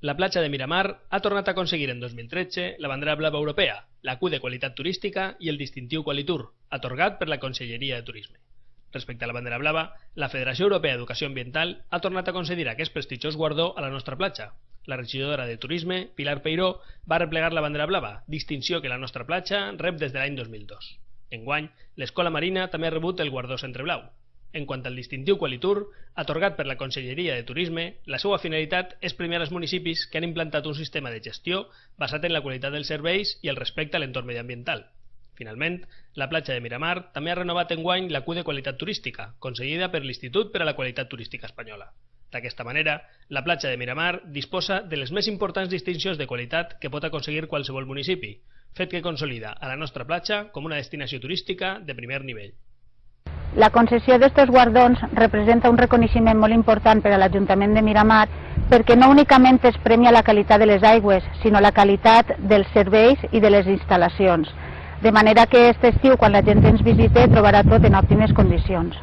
La platja de Miramar ha tornat a aconseguir en 2013 la bandera blava europea, la Q de qualitat turística i el distintiu Qualitur, atorgat per la Conselleria de Turisme. Respecte a la bandera blava, la Federació Europea d'Educació Ambiental ha tornat a concedir aquest prestigiós guardó a la nostra platja. La regidora de Turisme, Pilar Peiró, va replegar la bandera blava, distinció que la nostra platja rep des de l'any 2002. Enguany, l'Escola Marina també ha rebut el guardó Centre Blau. En quant al distintiu Qualitur, atorgat per la Conselleria de Turisme, la seva finalitat és premiar els municipis que han implantat un sistema de gestió basat en la qualitat dels serveis i el respecte a l'entorn mediambiental. Finalment, la platja de Miramar també ha renovat enguany la Q de qualitat turística, concedida per l'Institut per a la Qualitat Turística Espanyola. D'aquesta manera, la platja de Miramar disposa de les més importants distincions de qualitat que pot aconseguir qualsevol municipi, fet que consolida a la nostra platja com una destinació turística de primer nivell. La concessió d'estos guardons representa un reconeixement molt important per a l'Ajuntament de Miramar perquè no únicament es premia la qualitat de les aigües, sinó la qualitat dels serveis i de les instal·lacions. De manera que aquest estiu, quan la gent ens visite, trobarà tot en òptimes condicions.